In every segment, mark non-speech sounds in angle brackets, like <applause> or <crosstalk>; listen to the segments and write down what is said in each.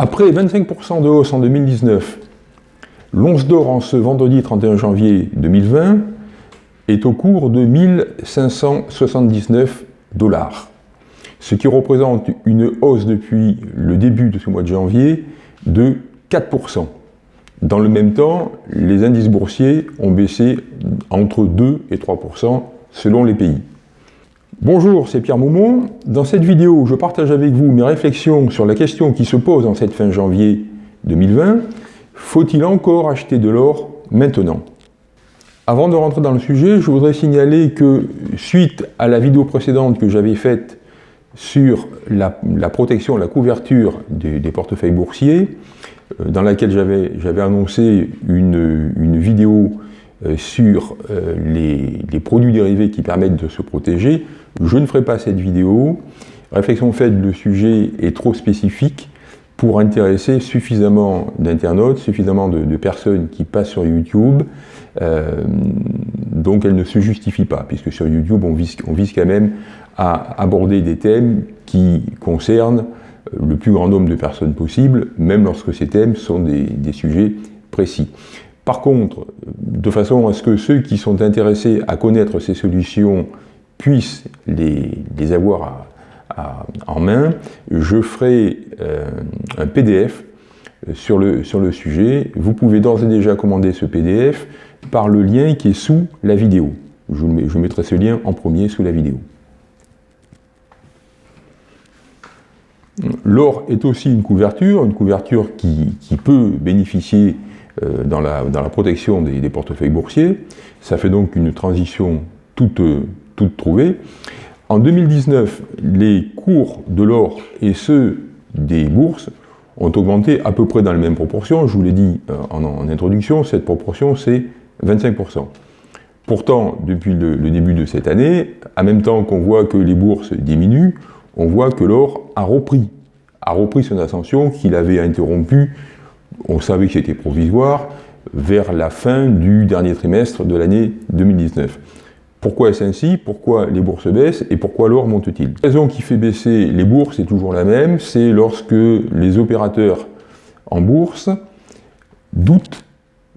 Après 25% de hausse en 2019, l'once d'or en ce vendredi 31 janvier 2020 est au cours de 1579 dollars, ce qui représente une hausse depuis le début de ce mois de janvier de 4%. Dans le même temps, les indices boursiers ont baissé entre 2 et 3% selon les pays. Bonjour, c'est Pierre Moumont. Dans cette vidéo, je partage avec vous mes réflexions sur la question qui se pose en cette fin janvier 2020. Faut-il encore acheter de l'or maintenant? Avant de rentrer dans le sujet, je voudrais signaler que suite à la vidéo précédente que j'avais faite sur la, protection, la couverture des portefeuilles boursiers, euh, dans laquelle j'avais annoncé une, vidéo sur euh, les, produits dérivés qui permettent de se protéger. Je ne ferai pas cette vidéo. Réflexion faite, le sujet est trop spécifique pour intéresser suffisamment d'internautes, suffisamment de, personnes qui passent sur YouTube. donc elle ne se justifie pas, puisque sur YouTube, on vise quand même à aborder des thèmes qui concernent le plus grand nombre de personnes possible, même lorsque ces thèmes sont des, sujets précis. Par contre, de façon à ce que ceux qui sont intéressés à connaître ces solutions puissent les, avoir en main, je ferai euh, un PDF sur le, sur le sujet. Vous pouvez d'ores et déjà commander ce PDF par le lien qui est sous la vidéo. je mettrai ce lien en premier sous la vidéo. L'or est aussi une couverture, une couverture qui, peut bénéficier euh, dans, la, protection des, portefeuilles boursiers. Ça fait donc une transition toute, trouvée. En 2019, les cours de l'or et ceux des bourses ont augmenté à peu près dans les mêmes proportions. Je vous l'ai dit euh, en, introduction, cette proportion c'est 25%. Pourtant, depuis le, début de cette année, en même temps qu'on voit que les bourses diminuent, on voit que l'or a repris, a repris son ascension qu'il avait interrompu, on savait que c'était provisoire, vers la fin du dernier trimestre de l'année 2019. Pourquoi est-ce ainsi? Pourquoi les bourses baissent Et pourquoi l'or monte-t-il? La raison qui fait baisser les bourses est toujours la même, c'est lorsque les opérateurs en bourse doutent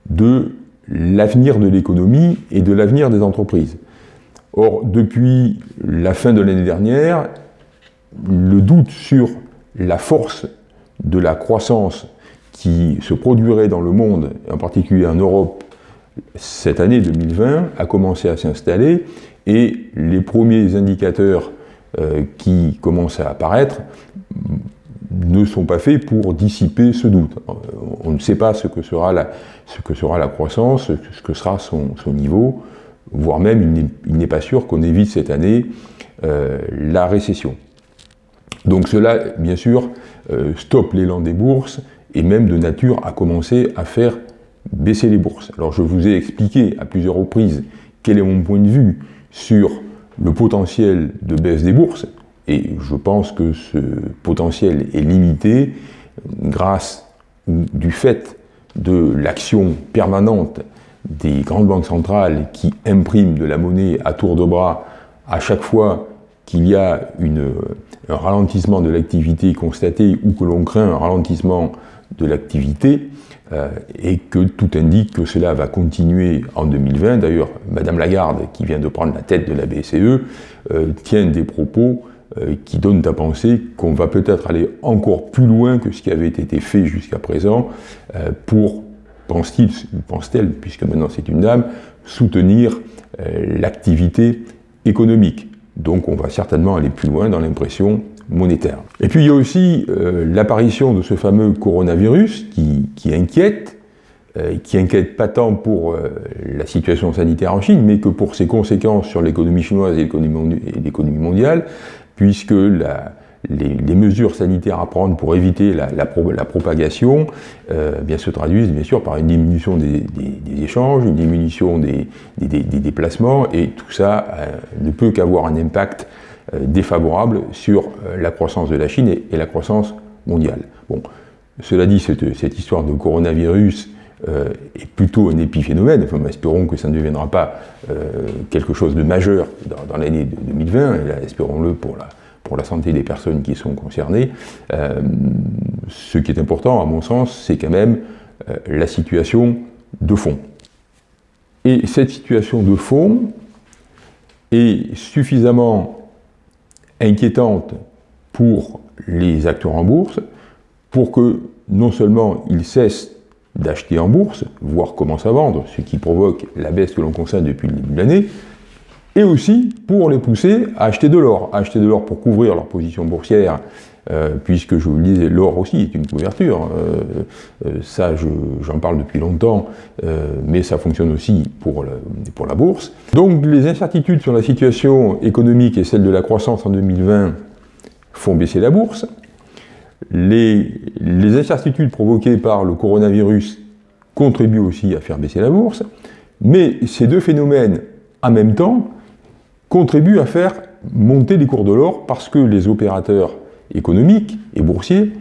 de l'avenir de l'économie et de l'avenir des entreprises. Or, depuis la fin de l'année dernière, le doute sur la force de la croissance qui se produirait dans le monde, en particulier en Europe, cette année 2020 a commencé à s'installer et les premiers indicateurs euh, qui commencent à apparaître ne sont pas faits pour dissiper ce doute. Euh, on ne sait pas ce que sera la, ce que sera la croissance, ce que sera son, niveau, voire même il n'est pas sûr qu'on évite cette année euh, la récession. Donc cela, bien sûr, stoppe l'élan des bourses et même de nature à commencer à faire baisser les bourses. Alors je vous ai expliqué à plusieurs reprises quel est mon point de vue sur le potentiel de baisse des bourses, et je pense que ce potentiel est limité grâce du fait de l'action permanente des grandes banques centrales qui impriment de la monnaie à tour de bras à chaque fois qu'il y a un ralentissement de l'activité constaté ou que l'on craint un ralentissement de l'activité euh, et que tout indique que cela va continuer en 2020. D'ailleurs, Madame Lagarde, qui vient de prendre la tête de la BCE, euh, tient des propos euh, qui donnent à penser qu'on va peut-être aller encore plus loin que ce qui avait été fait jusqu'à présent pour, pense-t-il, pense-t-elle, puisque maintenant c'est une dame, soutenir l'activité économique. Donc on va certainement aller plus loin dans l'impression Et puis il y a aussi euh, l'apparition de ce fameux coronavirus qui, inquiète, euh, qui inquiète pas tant pour euh, la situation sanitaire en Chine, mais que pour ses conséquences sur l'économie chinoise et l'économie mondiale, puisque les, mesures sanitaires à prendre pour éviter la, propagation bien, se traduisent bien sûr par une diminution des, échanges, une diminution des, déplacements, et tout ça ne peut qu'avoir un impact défavorable sur la croissance de la Chine et, la croissance mondiale. Bon, cela dit, cette, histoire de coronavirus est plutôt un épiphénomène. Enfin, espérons que ça ne deviendra pas quelque chose de majeur dans, l'année 2020, et espérons-le pour la santé des personnes qui sont concernées. ce qui est important, à mon sens, c'est quand même la situation de fond. Et cette situation de fond est suffisamment inquiétante pour les acteurs en bourse pour que non seulement ils cessent d'acheter en bourse, voire commencent à vendre, ce qui provoque la baisse que l'on constate depuis le début de l'année, et aussi pour les pousser à acheter de l'or, acheter de l'or pour couvrir leur position boursière euh, puisque je vous le disais, l'or aussi est une couverture. Euh, euh, ça, j'en parle depuis longtemps, mais ça fonctionne aussi pour, la bourse. Donc les incertitudes sur la situation économique et celle de la croissance en 2020 font baisser la bourse. Les, les incertitudes provoquées par le coronavirus contribuent aussi à faire baisser la bourse, mais ces deux phénomènes, en même temps, contribuent à faire monter les cours de l'or parce que les opérateurs économiques et boursiers,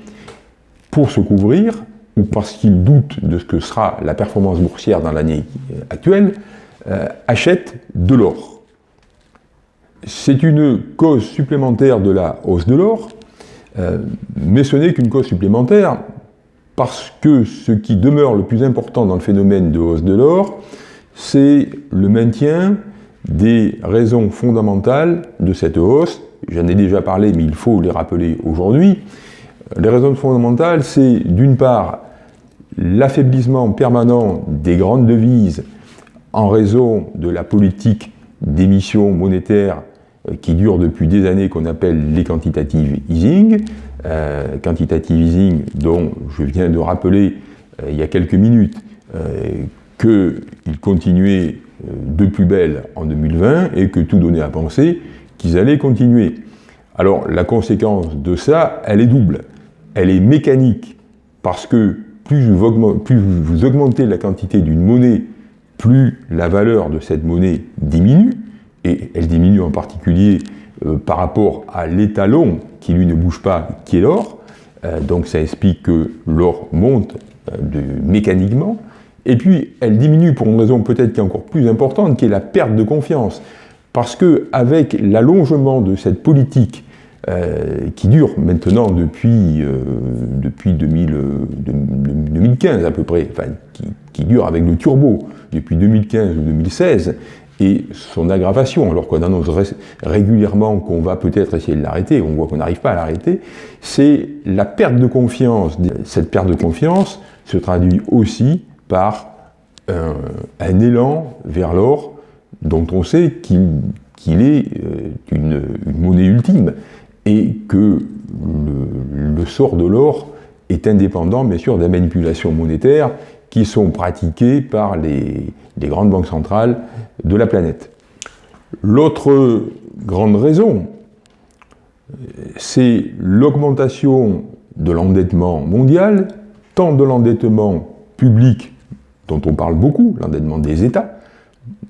pour se couvrir, ou parce qu'ils doutent de ce que sera la performance boursière dans l'année actuelle, euh, achètent de l'or. C'est une cause supplémentaire de la hausse de l'or, euh, mais ce n'est qu'une cause supplémentaire parce que ce qui demeure le plus important dans le phénomène de hausse de l'or, c'est le maintien des raisons fondamentales de cette hausse, j'en ai déjà parlé, mais il faut les rappeler aujourd'hui. Les raisons fondamentales, c'est d'une part l'affaiblissement permanent des grandes devises en raison de la politique d'émission monétaire euh, qui dure depuis des années, qu'on appelle les quantitative easing. Euh, quantitative easing dont je viens de rappeler euh, il y a quelques minutes qu'il continuait de plus belle en 2020 et que tout donnait à penser qu'ils allaient continuer. Alors la conséquence de ça, elle est double. Elle est mécanique, parce que plus vous, augmentez, la quantité d'une monnaie, plus la valeur de cette monnaie diminue, et elle diminue en particulier euh, par rapport à l'étalon qui lui ne bouge pas, qui est l'or. Euh, donc ça explique que l'or monte euh, mécaniquement. Et puis elle diminue pour une raison peut-être qui est encore plus importante, qui est la perte de confiance. Parce qu'avec l'allongement de cette politique euh, qui dure maintenant depuis, euh, depuis 2015 à peu près, enfin, qui, dure avec le turbo depuis 2015 ou 2016, et son aggravation, alors qu'on annonce régulièrement qu'on va peut-être essayer de l'arrêter, on voit qu'on n'arrive pas à l'arrêter, c'est la perte de confiance. Cette perte de confiance se traduit aussi par un élan vers l'or dont on sait qu'il est euh, une, monnaie ultime et que le, sort de l'or est indépendant, bien sûr, des manipulations monétaires qui sont pratiquées par les, grandes banques centrales de la planète. L'autre grande raison, c'est l'augmentation de l'endettement mondial, tant de l'endettement public, dont on parle beaucoup, l'endettement des États,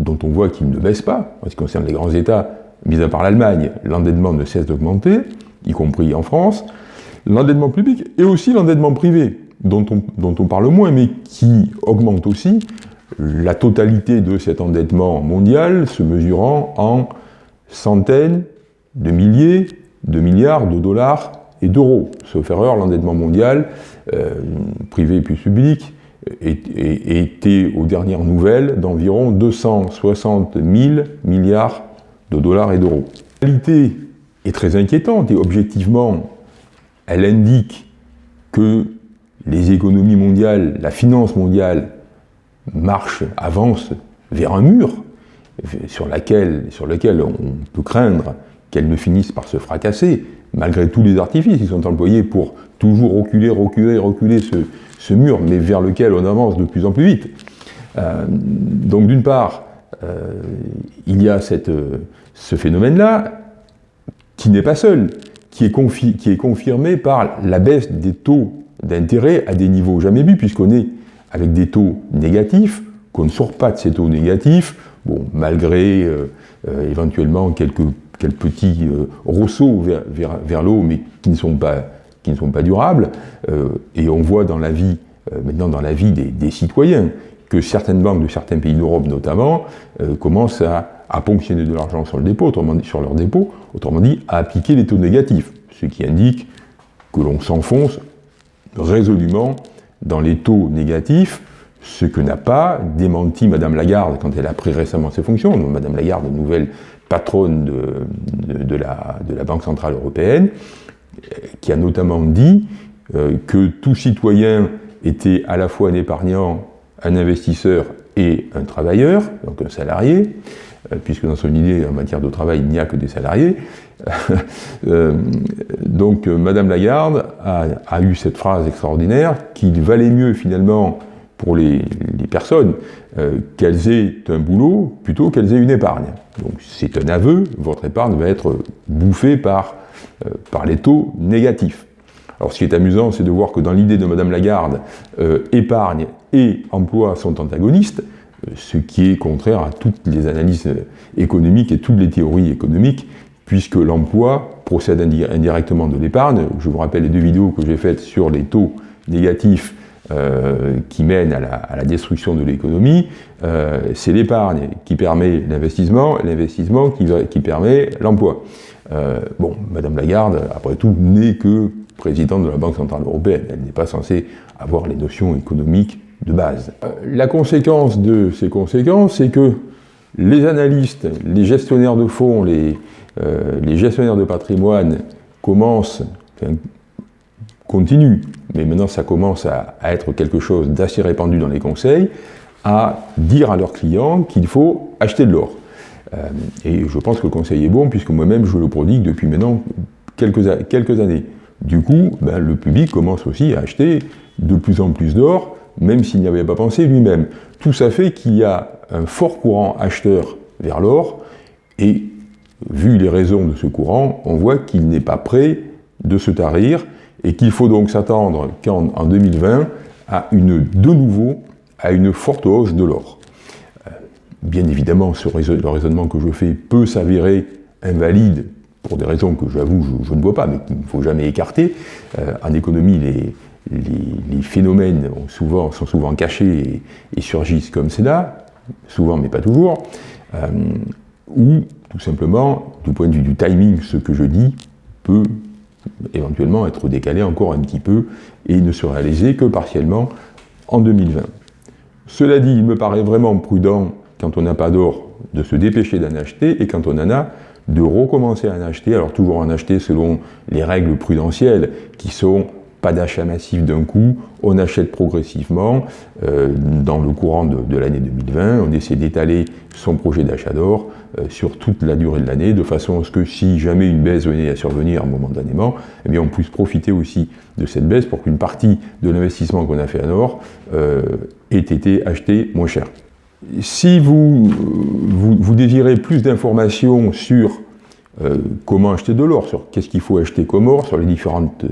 dont on voit qu'il ne baisse pas, en ce qui concerne les grands États, mis à part l'Allemagne, l'endettement ne cesse d'augmenter, y compris en France, l'endettement public et aussi l'endettement privé, dont on, parle moins, mais qui augmente aussi, la totalité de cet endettement mondial se mesurant en centaines de milliers de milliards de dollars et d'euros. Sauf erreur, l'endettement mondial, euh, privé puis public, était aux dernières nouvelles d'environ 260 000 milliards de dollars et d'euros. La réalité est très inquiétante et objectivement, elle indique que les économies mondiales, la finance mondiale marche, avance vers un mur sur, sur lequel on peut craindre qu'elle ne finisse par se fracasser, malgré tous les artifices qui sont employés pour toujours reculer, reculer, reculer ce, mur, mais vers lequel on avance de plus en plus vite. Euh, donc d'une part, euh, il y a cette, ce phénomène-là, qui n'est pas seul, qui est, qui est, confirmé par la baisse des taux d'intérêt à des niveaux jamais vus, puisqu'on est avec des taux négatifs, qu'on ne sort pas de ces taux négatifs, bon, malgré euh, éventuellement quelques, rosseaux vers, vers, vers l'eau, mais qui ne sont pas qui ne sont pas durables, euh, et on voit dans la vie, euh, maintenant dans la vie des, citoyens, que certaines banques de certains pays d'Europe notamment euh, commencent à, à ponctionner de l'argent sur le dépôt, autrement dit, sur leur dépôt, autrement dit, à appliquer les taux négatifs, ce qui indique que l'on s'enfonce résolument dans les taux négatifs, ce que n'a pas démenti Madame Lagarde quand elle a pris récemment ses fonctions. Madame Lagarde, nouvelle patronne de, la, Banque Centrale Européenne, qui a notamment dit euh, que tout citoyen était à la fois un épargnant, un investisseur et un travailleur, donc un salarié, euh, puisque dans son idée, en matière de travail, il n'y a que des salariés. <laughs> Euh, donc Madame Lagarde a, eu cette phrase extraordinaire qu'il valait mieux finalement pour les, personnes euh, qu'elles aient un boulot plutôt qu'elles aient une épargne. Donc c'est un aveu, votre épargne va être bouffée par, par les taux négatifs. Alors ce qui est amusant, c'est de voir que dans l'idée de Madame Lagarde, épargne et emploi sont antagonistes, ce qui est contraire à toutes les analyses économiques et toutes les théories économiques, puisque l'emploi procède indirectement de l'épargne. Je vous rappelle les deux vidéos que j'ai faites sur les taux négatifs euh, qui mènent à la, destruction de l'économie. Euh, c'est l'épargne qui permet l'investissement, l'investissement qui, permet l'emploi. Euh, bon, Madame Lagarde, après tout, n'est que présidente de la Banque Centrale Européenne. Elle n'est pas censée avoir les notions économiques de base. La conséquence de ces conséquences, c'est que les analystes, les gestionnaires de fonds, les, les gestionnaires de patrimoine commencent, enfin, continuent, mais maintenant ça commence à, être quelque chose d'assez répandu dans les conseils, à dire à leurs clients qu'il faut acheter de l'or. Euh, et je pense que le conseil est bon, puisque moi-même je le prodigue depuis maintenant quelques, années. Du coup, ben, le public commence aussi à acheter de plus en plus d'or, même s'il n'y avait pas pensé lui-même. Tout ça fait qu'il y a un fort courant acheteur vers l'or, et vu les raisons de ce courant, on voit qu'il n'est pas prêt de se tarir, et qu'il faut donc s'attendre qu'en 2020, à une, de nouveau, à une forte hausse de l'or. Euh, bien évidemment, ce le raisonnement que je fais peut s'avérer invalide pour des raisons que j'avoue je, ne vois pas, mais qu'il ne faut jamais écarter. Euh, en économie, les, phénomènes sont souvent cachés et, surgissent comme cela, souvent mais pas toujours, euh, ou tout simplement, du point de vue du timing, ce que je dis peut éventuellement être décalé encore un petit peu et ne se réaliser que partiellement en 2020. Cela dit, il me paraît vraiment prudent, quand on n'a pas d'or, de se dépêcher d'en acheter, et quand on en a, de recommencer à en acheter, alors toujours en acheter selon les règles prudentielles qui sont pas d'achat massif d'un coup, on achète progressivement euh, dans le courant de, l'année 2020, on essaie d'étaler son projet d'achat d'or euh, sur toute la durée de l'année, de façon à ce que si jamais une baisse venait à survenir momentanément, eh on puisse profiter aussi de cette baisse pour qu'une partie de l'investissement qu'on a fait en or euh, ait été acheté moins cher. Si vous, désirez plus d'informations sur comment acheter de l'or, sur qu'est-ce qu'il faut acheter comme or, sur les différentes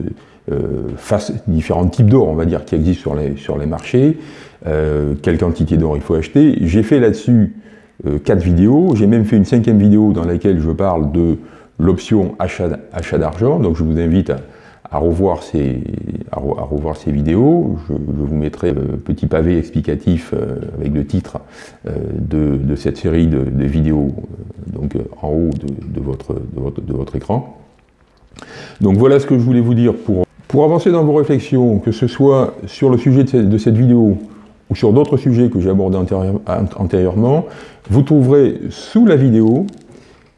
face différents types d'or, on va dire, qui existent sur les, sur les marchés, euh, quelle quantité d'or il faut acheter. J'ai fait là-dessus euh, quatre vidéos, j'ai même fait une cinquième vidéo dans laquelle je parle de l'option achat, d'argent, donc je vous invite à, revoir, ces, à, revoir ces vidéos. Je, vous mettrai le petit pavé explicatif avec le titre de, cette série de, vidéos donc, en haut de, votre, de, votre, de votre écran. Donc voilà ce que je voulais vous dire pour pour avancer dans vos réflexions, que ce soit sur le sujet de cette vidéo ou sur d'autres sujets que j'ai abordés antérieurement, vous trouverez sous la vidéo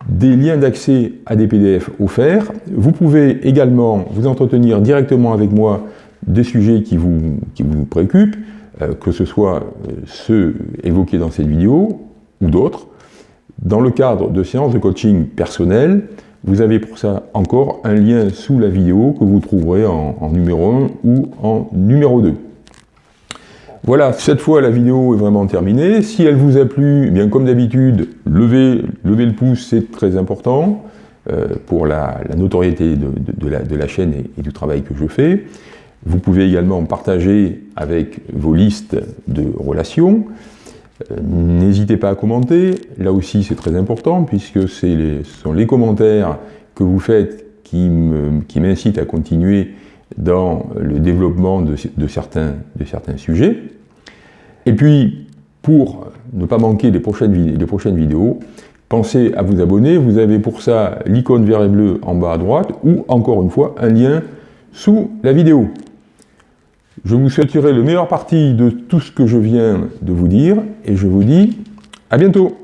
des liens d'accès à des PDF offerts. Vous pouvez également vous entretenir directement avec moi des sujets qui vous, qui vous préoccupent, euh, que ce soit euh, ceux évoqués dans cette vidéo ou d'autres, dans le cadre de séances de coaching personnelles, vous avez pour ça encore un lien sous la vidéo que vous trouverez en, numéro 1 ou en numéro 2. Voilà, cette fois la vidéo est vraiment terminée. Si elle vous a plu, eh bien comme d'habitude, levez, le pouce, c'est très important euh, pour la, notoriété de, la, chaîne et, du travail que je fais. Vous pouvez également partager avec vos listes de relations. Euh, n'hésitez pas à commenter, là aussi c'est très important puisque ce sont les commentaires que vous faites qui m'incitent à continuer dans le développement de, certains, sujets. Et puis, pour ne pas manquer les prochaines vidéos, pensez à vous abonner. Vous avez pour ça l'icône vert et bleu en bas à droite ou encore une fois un lien sous la vidéo. Je vous souhaiterai le meilleur parti de tout ce que je viens de vous dire et je vous dis à bientôt